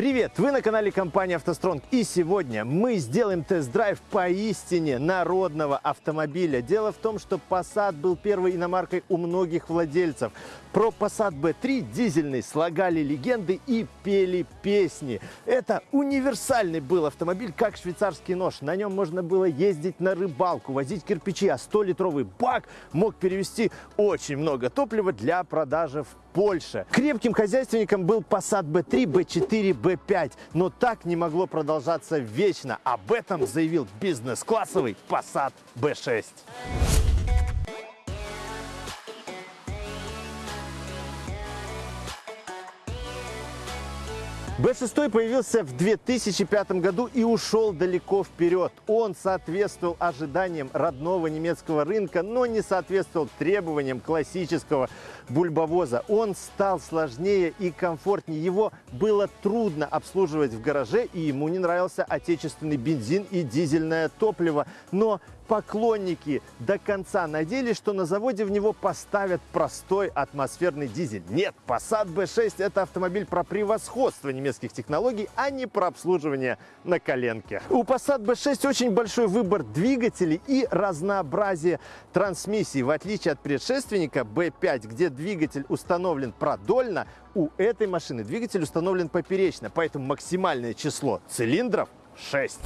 Привет! Вы на канале компании «АвтоСтронг» и сегодня мы сделаем тест-драйв поистине народного автомобиля. Дело в том, что Passat был первой иномаркой у многих владельцев. Про Passat B3 дизельный слагали легенды и пели песни. Это универсальный был автомобиль, как швейцарский нож. На нем можно было ездить на рыбалку, возить кирпичи, а 100-литровый бак мог перевести очень много топлива для продажи в Польше. Крепким хозяйственником был Passat B3, B4, B5, но так не могло продолжаться вечно. Об этом заявил бизнес-классовый Passat B6. B6 появился в 2005 году и ушел далеко вперед. Он соответствовал ожиданиям родного немецкого рынка, но не соответствовал требованиям классического бульбовоза. Он стал сложнее и комфортнее. Его было трудно обслуживать в гараже, и ему не нравился отечественный бензин и дизельное топливо. Но поклонники до конца надеялись, что на заводе в него поставят простой атмосферный дизель. Нет, Passat B6 – это автомобиль про превосходство немецких технологий, а не про обслуживание на коленке. У Passat B6 очень большой выбор двигателей и разнообразие трансмиссий. В отличие от предшественника B5, где двигатель установлен продольно, у этой машины двигатель установлен поперечно, поэтому максимальное число цилиндров 6.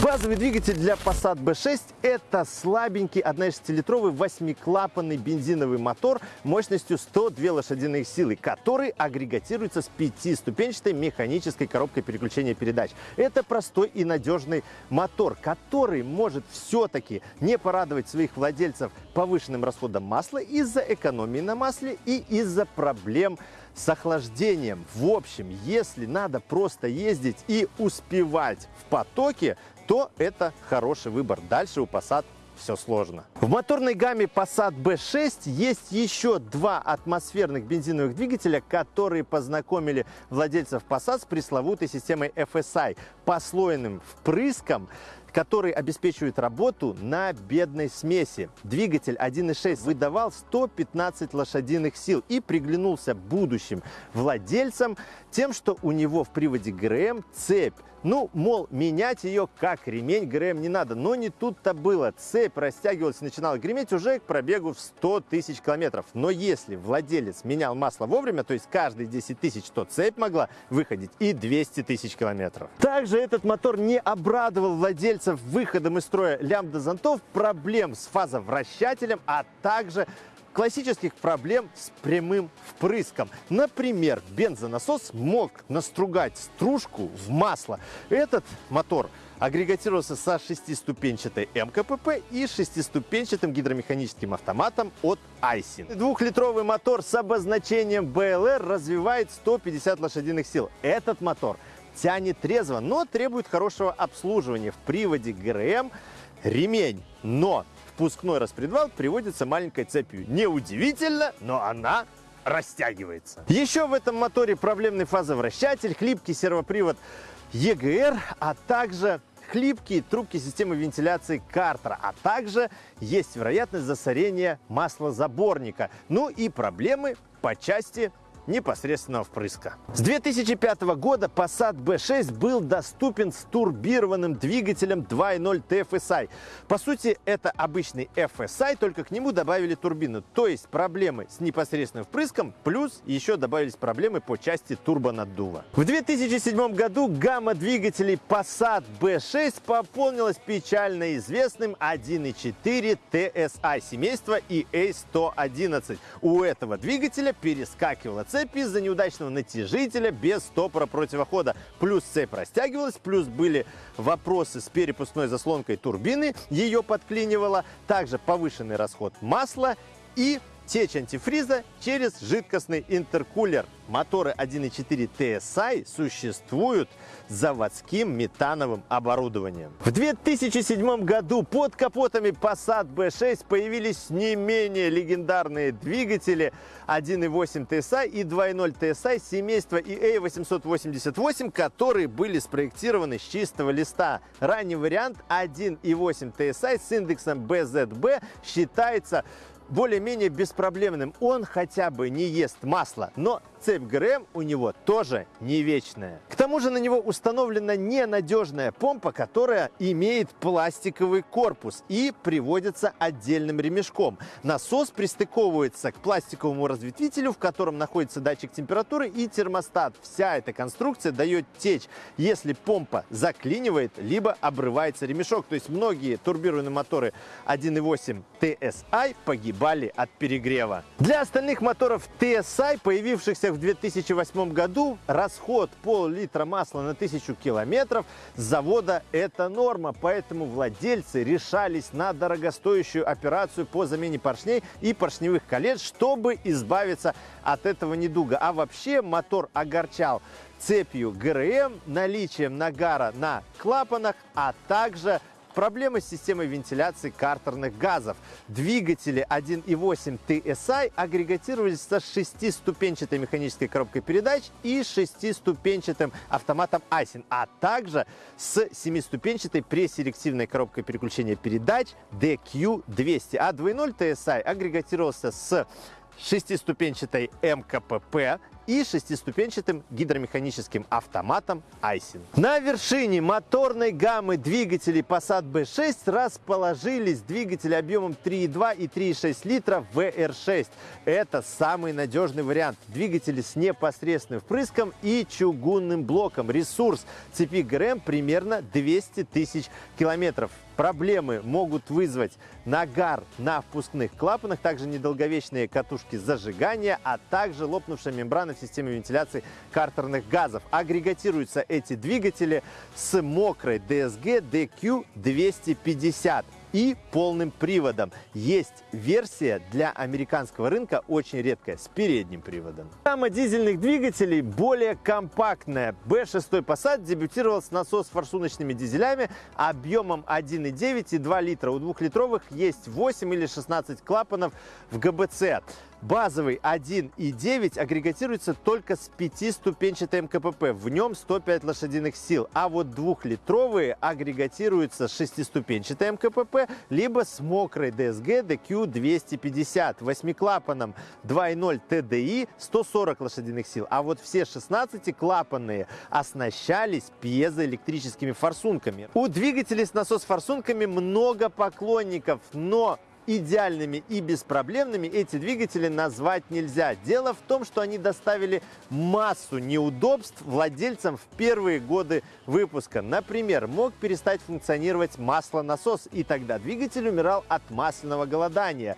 Базовый двигатель для Passat B6 – это слабенький 1,6-литровый восьмиклапанный бензиновый мотор мощностью 102 лошадиных силы, который агрегатируется с пятиступенчатой механической коробкой переключения передач. Это простой и надежный мотор, который может все-таки не порадовать своих владельцев повышенным расходом масла из-за экономии на масле и из-за проблем с охлаждением. В общем, если надо просто ездить и успевать в потоке, то это хороший выбор. Дальше у Passat все сложно. В моторной гамме Passat B6 есть еще два атмосферных бензиновых двигателя, которые познакомили владельцев Passat с пресловутой системой FSI, послойным впрыском, который обеспечивает работу на бедной смеси. Двигатель 1.6 выдавал 115 лошадиных сил и приглянулся будущим владельцам тем, что у него в приводе ГРМ цепь. Ну, мол, менять ее как ремень ГРМ не надо. Но не тут-то было. Цепь растягивалась и начинала греметь уже к пробегу в 100 тысяч километров. Но если владелец менял масло вовремя, то есть каждые 10 тысяч, то цепь могла выходить и 200 тысяч километров. Также этот мотор не обрадовал владельцев выходом из строя лямбда-зонтов, проблем с фазовращателем, а также классических проблем с прямым впрыском. Например, бензонасос мог настругать стружку в масло. Этот мотор агрегатировался со шестиступенчатой МКПП и шестиступенчатым гидромеханическим автоматом от Айсин. Двухлитровый мотор с обозначением БЛР развивает 150 лошадиных сил. Этот мотор тянет трезво, но требует хорошего обслуживания. В приводе ГРМ ремень, но впускной распредвал приводится маленькой цепью. Неудивительно, но она растягивается. Еще в этом моторе проблемный фазовращатель, хлипкий сервопривод EGR, а также хлипкие трубки системы вентиляции Картера, а также есть вероятность засорения маслозаборника. Ну и проблемы по части непосредственного впрыска. С 2005 года Passat B6 был доступен с турбированным двигателем 2.0 TFSI. По сути, это обычный FSI, только к нему добавили турбину. То есть проблемы с непосредственным впрыском, плюс еще добавились проблемы по части турбонаддува. В 2007 году гамма двигателей Passat B6 пополнилась печально известным 1.4 TSI семейства EA111. У этого двигателя перескакивала цепь из-за неудачного натяжителя без стопора противохода. Плюс цепь растягивалась, плюс были вопросы с перепускной заслонкой турбины, ее подклинивало, также повышенный расход масла и течь антифриза через жидкостный интеркулер. Моторы 1.4 TSI существуют с заводским метановым оборудованием. В 2007 году под капотами Passat B6 появились не менее легендарные двигатели 1.8 TSI и 2.0 TSI семейства EA888, которые были спроектированы с чистого листа. Ранний вариант 1.8 TSI с индексом BZB считается более-менее беспроблемным. Он хотя бы не ест масло, но цепь ГРМ у него тоже не вечная. К тому же на него установлена ненадежная помпа, которая имеет пластиковый корпус и приводится отдельным ремешком. Насос пристыковывается к пластиковому разветвителю, в котором находится датчик температуры и термостат. Вся эта конструкция дает течь, если помпа заклинивает, либо обрывается ремешок. То есть многие турбированные моторы 1.8 TSI погибали от перегрева. Для остальных моторов TSI, появившихся в 2008 году, расход пол-литра масла на тысячу километров с завода это норма, поэтому владельцы решались на дорогостоящую операцию по замене поршней и поршневых колец, чтобы избавиться от этого недуга. А вообще мотор огорчал цепью ГРМ, наличием нагара на клапанах, а также Проблемы с системой вентиляции картерных газов. Двигатели 1.8 TSI агрегатировались со шестиступенчатой механической коробкой передач и шестиступенчатым автоматом Айсин, а также с семиступенчатой преселективной коробкой переключения передач DQ200. А 2.0 TSI агрегатировался с шестиступенчатой МКПП и шестиступенчатым гидромеханическим автоматом Айсин. На вершине моторной гаммы двигателей Passat B6 расположились двигатели объемом 3,2 и 3,6 литра VR6. Это самый надежный вариант. Двигатели с непосредственным впрыском и чугунным блоком. Ресурс цепи ГРМ примерно 200 тысяч километров. Проблемы могут вызвать нагар на впускных клапанах, также недолговечные катушки зажигания, а также лопнувшая мембрана в системе вентиляции картерных газов. Агрегатируются эти двигатели с мокрой DSG DQ250 и полным приводом. Есть версия для американского рынка, очень редкая, с передним приводом. Гамма дизельных двигателей более компактная. B6 Passat дебютировал с насос-форсуночными дизелями объемом 1,9 и 2 литра. У двухлитровых есть 8 или 16 клапанов в ГБЦ. Базовый 1.9 агрегатируется только с пятиступенчатой МКПП, в нем 105 лошадиных сил, а вот двухлитровые агрегатируются с шестиступенчатой МКПП, либо с мокрой DSG DQ250, восьмиклапаном. 2.0 TDI 140 лошадиных сил, а вот все 16-клапанные оснащались пьезоэлектрическими форсунками. У двигателей с насос-форсунками много поклонников, но идеальными и беспроблемными эти двигатели назвать нельзя. Дело в том, что они доставили массу неудобств владельцам в первые годы выпуска. Например, мог перестать функционировать маслонасос, и тогда двигатель умирал от масляного голодания.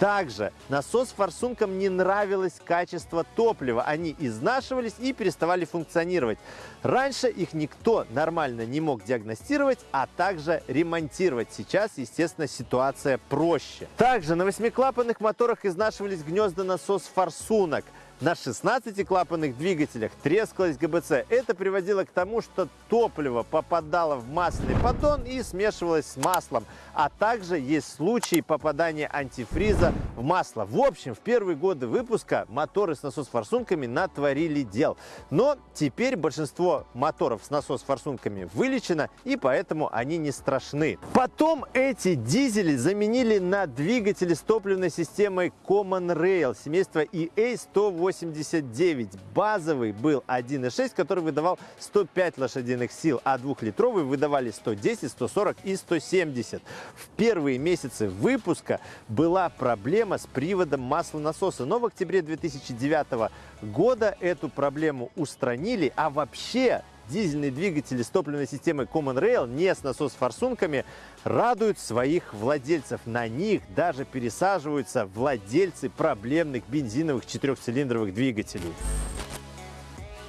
Также насос-форсункам не нравилось качество топлива. Они изнашивались и переставали функционировать. Раньше их никто нормально не мог диагностировать, а также ремонтировать. Сейчас, естественно, ситуация проще. Также на восьмиклапанных моторах изнашивались гнезда насос-форсунок. На 16-клапанных двигателях трескалась ГБЦ. Это приводило к тому, что топливо попадало в масляный поддон и смешивалось с маслом. А также есть случаи попадания антифриза в масло. В общем, в первые годы выпуска моторы с насос-форсунками натворили дел. Но теперь большинство моторов с насос-форсунками вылечено, и поэтому они не страшны. Потом эти дизели заменили на двигатели с топливной системой Common Rail семейства EA180 189. Базовый был 1.6, который выдавал 105 лошадиных сил, а двухлитровый выдавали 110, 140 и 170. В первые месяцы выпуска была проблема с приводом маслонасоса, но в октябре 2009 года эту проблему устранили, а вообще дизельные двигатели с топливной системой Common Rail, не с насос-форсунками, радуют своих владельцев. На них даже пересаживаются владельцы проблемных бензиновых четырехцилиндровых двигателей.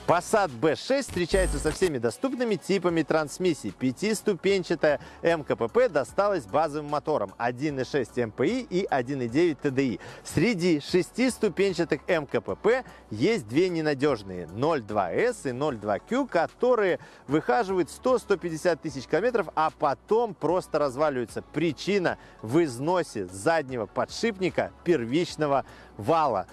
Passat B6 встречается со всеми доступными типами трансмиссий. Пятиступенчатая МКПП досталась базовым мотором 1.6 МПИ и 1.9 TDI. Среди шестиступенчатых МКПП есть две ненадежные 0.2S и 0.2Q, которые выхаживают 100-150 тысяч километров, а потом просто разваливаются. Причина в износе заднего подшипника первичного вала.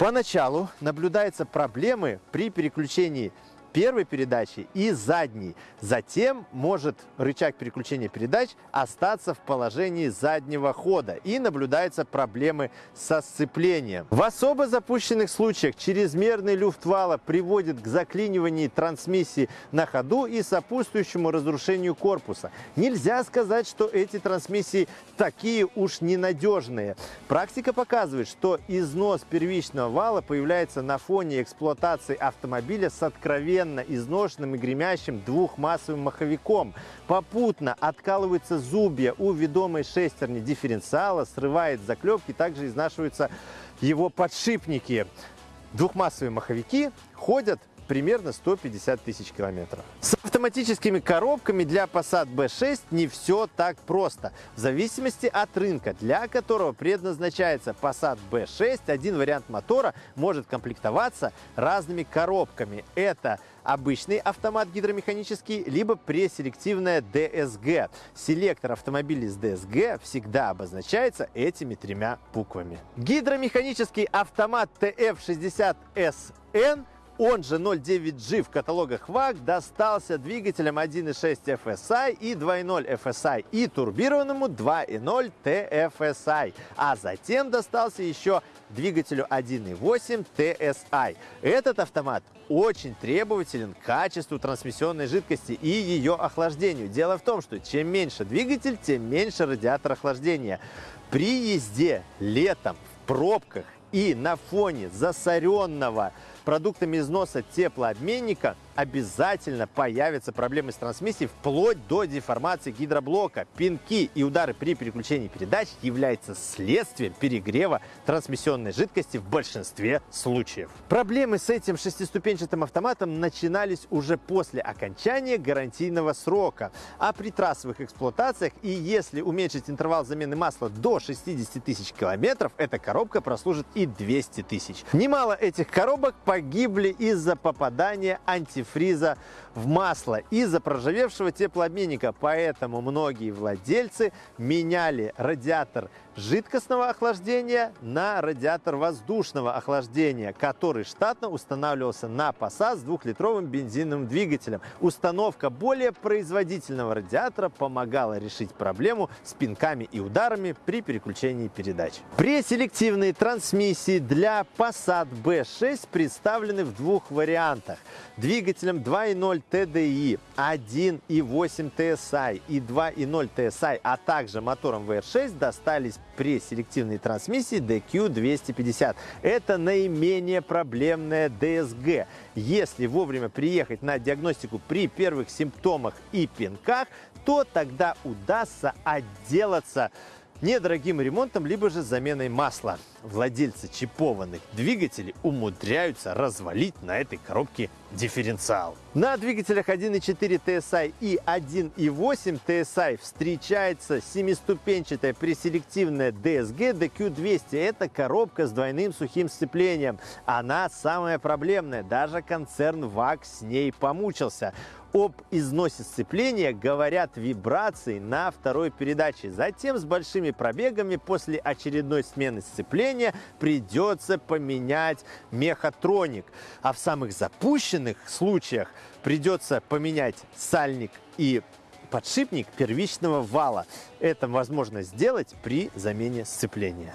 Поначалу наблюдаются проблемы при переключении первой передачи и задней. Затем может рычаг переключения передач остаться в положении заднего хода и наблюдаются проблемы со сцеплением. В особо запущенных случаях чрезмерный люфт вала приводит к заклиниванию трансмиссии на ходу и сопутствующему разрушению корпуса. Нельзя сказать, что эти трансмиссии такие уж ненадежные. Практика показывает, что износ первичного вала появляется на фоне эксплуатации автомобиля с откровенно изношенным и гремящим двухмассовым маховиком. Попутно откалываются зубья у ведомой шестерни дифференциала, срывает заклепки, также изнашиваются его подшипники. Двухмассовые маховики ходят примерно 150 тысяч километров. С автоматическими коробками для Passat B6 не все так просто. В зависимости от рынка, для которого предназначается Passat B6, один вариант мотора может комплектоваться разными коробками. Это обычный автомат гидромеханический, либо преселективная DSG. Селектор автомобилей с DSG всегда обозначается этими тремя буквами. Гидромеханический автомат TF60SN он же 0.9G в каталогах ВАГ достался двигателям 1.6 FSI и 2.0 FSI и турбированному 2.0 TFSI. А затем достался еще двигателю 1.8 TSI. Этот автомат очень требователен к качеству трансмиссионной жидкости и ее охлаждению. Дело в том, что чем меньше двигатель, тем меньше радиатор охлаждения. При езде летом в пробках и на фоне засоренного продуктами износа теплообменника обязательно появятся проблемы с трансмиссией вплоть до деформации гидроблока. Пинки и удары при переключении передач являются следствием перегрева трансмиссионной жидкости в большинстве случаев. Проблемы с этим шестиступенчатым автоматом начинались уже после окончания гарантийного срока. А при трассовых эксплуатациях и если уменьшить интервал замены масла до 60 тысяч километров, эта коробка прослужит и 200 тысяч. Немало этих коробок погибли из-за попадания антифриз фриза в масло из-за проржавевшего теплообменника. Поэтому многие владельцы меняли радиатор жидкостного охлаждения на радиатор воздушного охлаждения, который штатно устанавливался на Passat с двухлитровым бензиновым двигателем. Установка более производительного радиатора помогала решить проблему с пинками и ударами при переключении передач. Преселективные трансмиссии для Passat B6 представлены в двух вариантах. Двигателем 2.0 TDI, 1.8 TSI и 2.0 TSI, а также мотором VR6 достались преселективные трансмиссии DQ250. Это наименее проблемная DSG. Если вовремя приехать на диагностику при первых симптомах и пинках, то тогда удастся отделаться недорогим ремонтом, либо же заменой масла. Владельцы чипованных двигателей умудряются развалить на этой коробке дифференциал. На двигателях 1.4 TSI и 1.8 TSI встречается семиступенчатая преселективная DSG DQ200. Это коробка с двойным сухим сцеплением. Она самая проблемная. Даже концерн ВАГ с ней помучился. Об износе сцепления говорят вибрации на второй передаче. Затем с большими пробегами после очередной смены сцепления придется поменять мехатроник. А в самых запущенных случаях придется поменять сальник и подшипник первичного вала. Это возможно сделать при замене сцепления.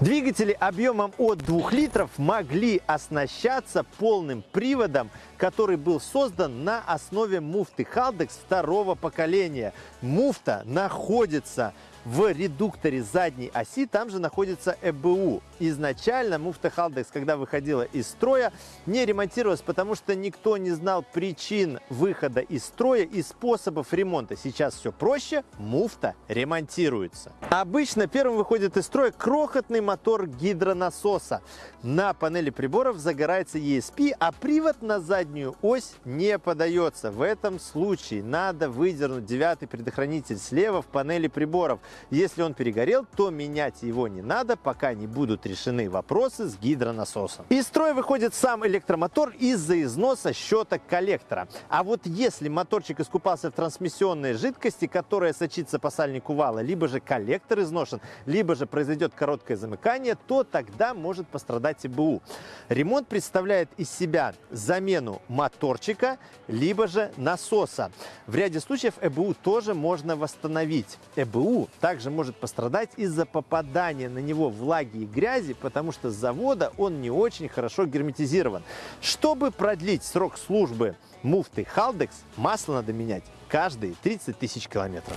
Двигатели объемом от 2 литров могли оснащаться полным приводом, который был создан на основе муфты Haldex второго поколения. Муфта находится в редукторе задней оси там же находится ЭБУ. Изначально муфта Халдекс, когда выходила из строя, не ремонтировалась, потому что никто не знал причин выхода из строя и способов ремонта. Сейчас все проще, муфта ремонтируется. Обычно первым выходит из строя крохотный мотор гидронасоса. На панели приборов загорается ESP, а привод на заднюю ось не подается. В этом случае надо выдернуть девятый предохранитель слева в панели приборов. Если он перегорел, то менять его не надо, пока не будут решены вопросы с гидронасосом. Из строя выходит сам электромотор из-за износа щеток коллектора. А вот если моторчик искупался в трансмиссионной жидкости, которая сочится по сальнику вала, либо же коллектор изношен, либо же произойдет короткое замыкание, то тогда может пострадать ИБУ. Ремонт представляет из себя замену моторчика, либо же насоса. В ряде случаев ЭБУ тоже можно восстановить. ЭБУ также может пострадать из-за попадания на него влаги и грязи, потому что с завода он не очень хорошо герметизирован. Чтобы продлить срок службы муфты Халдекс, масло надо менять каждые 30 тысяч километров.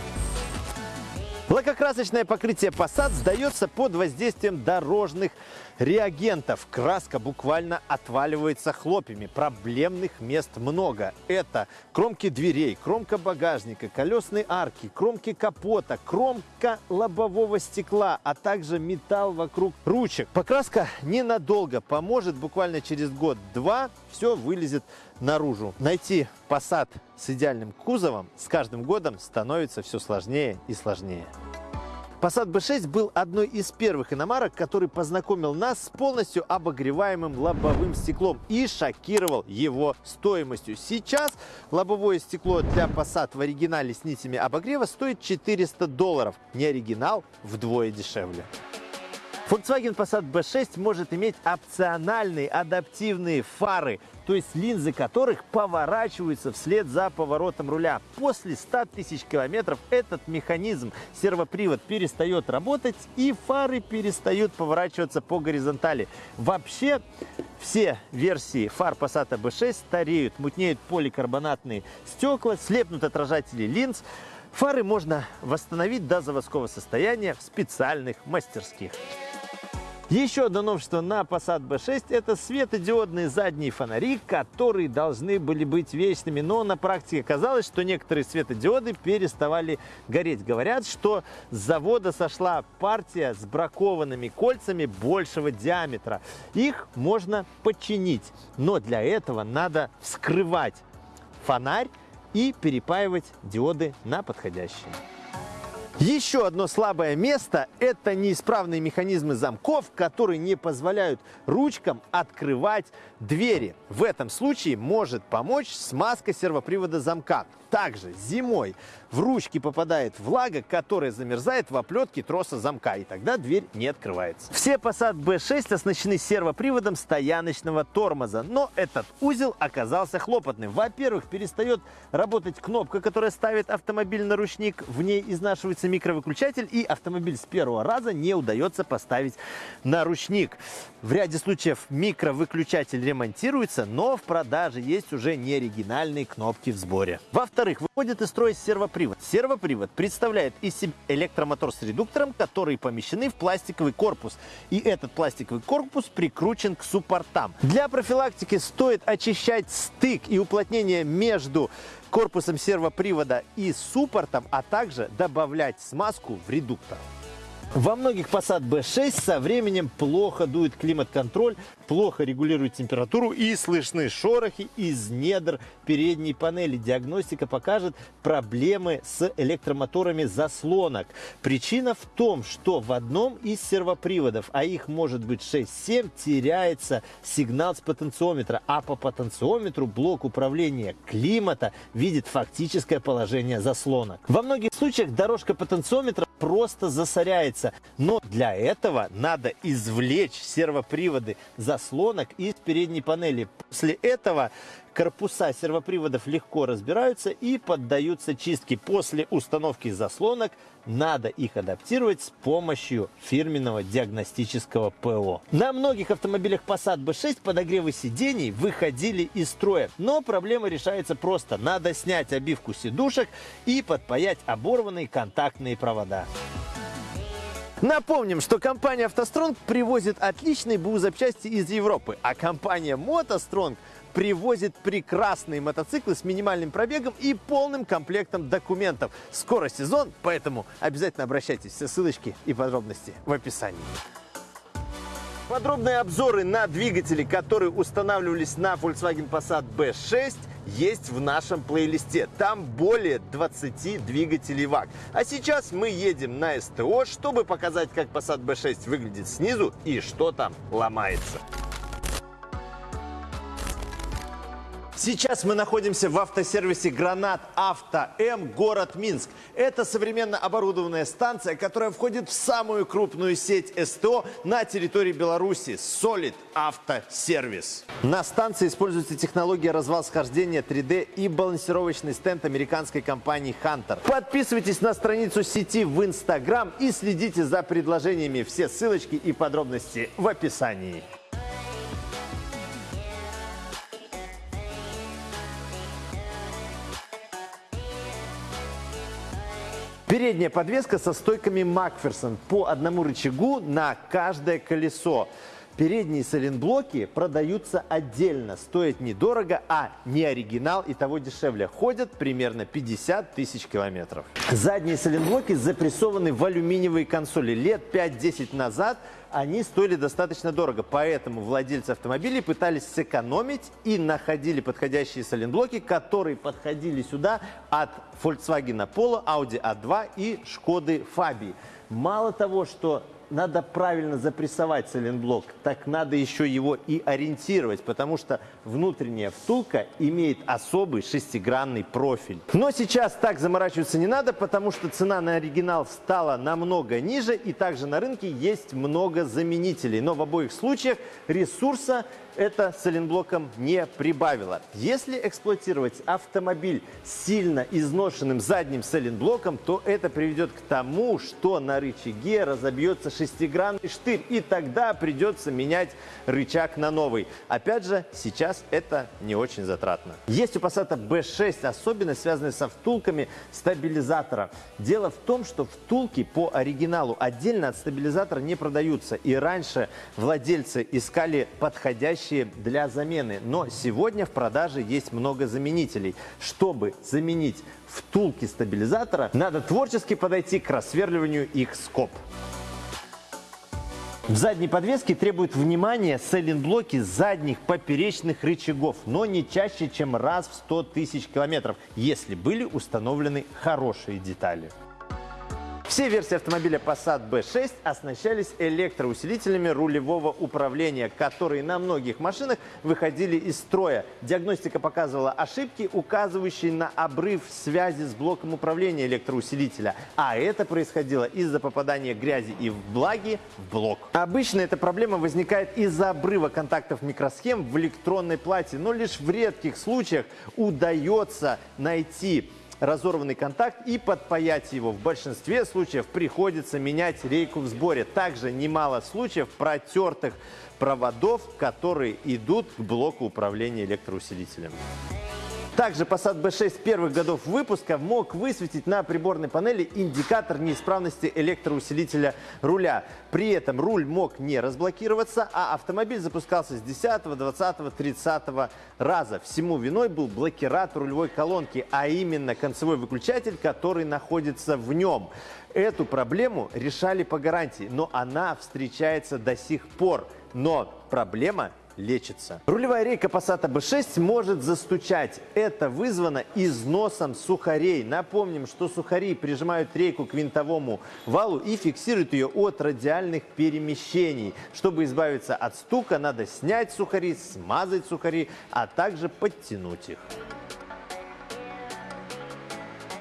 Лакокрасочное покрытие Passat сдается под воздействием дорожных реагентов. Краска буквально отваливается хлопьями. Проблемных мест много. Это кромки дверей, кромка багажника, колесные арки, кромки капота, кромка лобового стекла, а также металл вокруг ручек. Покраска ненадолго поможет. Буквально через год-два все вылезет наружу. Найти Passat с идеальным кузовом с каждым годом становится все сложнее и сложнее. Passat B6 был одной из первых иномарок, который познакомил нас с полностью обогреваемым лобовым стеклом и шокировал его стоимостью. Сейчас лобовое стекло для Passat в оригинале с нитями обогрева стоит 400 долларов. Не оригинал вдвое дешевле. Volkswagen Passat B6 может иметь опциональные адаптивные фары, то есть линзы которых поворачиваются вслед за поворотом руля. После 100 тысяч километров этот механизм, сервопривод, перестает работать и фары перестают поворачиваться по горизонтали. Вообще все версии фар Passat B6 стареют, мутнеют поликарбонатные стекла, слепнут отражатели линз. Фары можно восстановить до заводского состояния в специальных мастерских. Еще одно новшество на Passat B6 – это светодиодные задние фонари, которые должны были быть вечными, но на практике оказалось, что некоторые светодиоды переставали гореть. Говорят, что с завода сошла партия с бракованными кольцами большего диаметра. Их можно починить, но для этого надо вскрывать фонарь и перепаивать диоды на подходящие. Еще одно слабое место – это неисправные механизмы замков, которые не позволяют ручкам открывать двери. В этом случае может помочь смазка сервопривода замка. Также зимой в ручки попадает влага, которая замерзает в оплетке троса замка, и тогда дверь не открывается. Все Passat B6 оснащены сервоприводом стояночного тормоза, но этот узел оказался хлопотным. Во-первых, перестает работать кнопка, которая ставит автомобиль на ручник, в ней изнашивается микровыключатель, и автомобиль с первого раза не удается поставить на ручник. В ряде случаев микровыключатель ремонтируется, но в продаже есть уже неоригинальные кнопки в сборе. Во-вторых, выходит из строя сервопривод. Сервопривод представляет из себя электромотор с редуктором, которые помещены в пластиковый корпус. И этот пластиковый корпус прикручен к суппортам. Для профилактики стоит очищать стык и уплотнение между корпусом сервопривода и суппортом, а также добавлять смазку в редуктор. Во многих Passat B6 со временем плохо дует климат-контроль, плохо регулирует температуру и слышны шорохи из недр передней панели. Диагностика покажет проблемы с электромоторами заслонок. Причина в том, что в одном из сервоприводов, а их может быть 6-7, теряется сигнал с потенциометра, а по потенциометру блок управления климата видит фактическое положение заслонок. Во многих случаях дорожка потенциометра просто засоряется. Но для этого надо извлечь сервоприводы заслонок из передней панели. После этого корпуса сервоприводов легко разбираются и поддаются чистке. После установки заслонок надо их адаптировать с помощью фирменного диагностического ПО. На многих автомобилях Passat B6 подогревы сидений выходили из строя, но проблема решается просто. Надо снять обивку сидушек и подпаять оборванные контактные провода. Напомним, что компания «АвтоСтронг» привозит отличные БУ запчасти из Европы, а компания «МотоСтронг» привозит прекрасные мотоциклы с минимальным пробегом и полным комплектом документов. Скоро сезон, поэтому обязательно обращайтесь. Все ссылочки и подробности в описании. Подробные обзоры на двигатели, которые устанавливались на Volkswagen Passat B6 есть в нашем плейлисте. Там более 20 двигателей ВАГ. А сейчас мы едем на СТО, чтобы показать, как Passat B6 выглядит снизу и что там ломается. Сейчас мы находимся в автосервисе «Гранат Авто М», город Минск. Это современно оборудованная станция, которая входит в самую крупную сеть СТО на территории Беларуси – Solid Автосервис. На станции используется технология развал-схождения 3D и балансировочный стенд американской компании Hunter. Подписывайтесь на страницу сети в Instagram и следите за предложениями. Все ссылочки и подробности в описании. Передняя подвеска со стойками Макферсон по одному рычагу на каждое колесо. Передние сайлентблоки продаются отдельно, стоят недорого, а не оригинал и того дешевле. Ходят примерно 50 тысяч километров. Задние сайлентблоки запрессованы в алюминиевые консоли. Лет 5-10 назад они стоили достаточно дорого, поэтому владельцы автомобилей пытались сэкономить и находили подходящие сайлентблоки, которые подходили сюда от Volkswagen Polo, Audi A2 и Шкоды Фабии. Мало того, что надо правильно запрессовать сайлентблок, так надо еще его и ориентировать, потому что внутренняя втулка имеет особый шестигранный профиль. Но сейчас так заморачиваться не надо, потому что цена на оригинал стала намного ниже, и также на рынке есть много заменителей. Но в обоих случаях ресурса это сайлентблоком не прибавило. Если эксплуатировать автомобиль сильно изношенным задним сайлентблоком, то это приведет к тому, что на рычаге разобьется шестигранный штырь, и тогда придется менять рычаг на новый. Опять же, сейчас это не очень затратно. Есть у Passat B6 особенность, связанная со втулками стабилизатора. Дело в том, что втулки по оригиналу отдельно от стабилизатора не продаются, и раньше владельцы искали подходящие для замены. Но сегодня в продаже есть много заменителей. Чтобы заменить втулки стабилизатора, надо творчески подойти к рассверливанию их скоб. В задней подвеске требуют внимания сайлентблоки задних поперечных рычагов, но не чаще, чем раз в 100 тысяч километров, если были установлены хорошие детали. Все версии автомобиля Passat B6 оснащались электроусилителями рулевого управления, которые на многих машинах выходили из строя. Диагностика показывала ошибки, указывающие на обрыв связи с блоком управления электроусилителя. А это происходило из-за попадания грязи и влаги в блок. Обычно эта проблема возникает из-за обрыва контактов микросхем в электронной плате, но лишь в редких случаях удается найти разорванный контакт и подпаять его. В большинстве случаев приходится менять рейку в сборе. Также немало случаев протертых проводов, которые идут к блоку управления электроусилителем. Также Passat B6 первых годов выпуска мог высветить на приборной панели индикатор неисправности электроусилителя руля. При этом руль мог не разблокироваться, а автомобиль запускался с 10, 20, 30 раза. Всему виной был блокиратор рулевой колонки, а именно концевой выключатель, который находится в нем. Эту проблему решали по гарантии, но она встречается до сих пор. Но проблема лечится. Рулевая рейка Passat B6 может застучать. Это вызвано износом сухарей. Напомним, что сухари прижимают рейку к винтовому валу и фиксируют ее от радиальных перемещений. Чтобы избавиться от стука, надо снять сухари, смазать сухари, а также подтянуть их.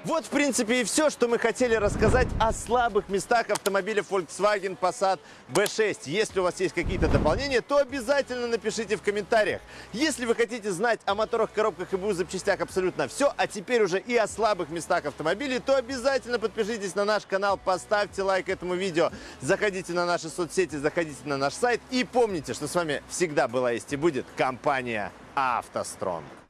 Вот, в принципе, и все, что мы хотели рассказать о слабых местах автомобиля Volkswagen Passat B6. Если у вас есть какие-то дополнения, то обязательно напишите в комментариях. Если вы хотите знать о моторах, коробках и БУ запчастях абсолютно все, а теперь уже и о слабых местах автомобилей, то обязательно подпишитесь на наш канал, поставьте лайк этому видео, заходите на наши соцсети, заходите на наш сайт и помните, что с вами всегда была есть и будет компания «АвтоСтронг».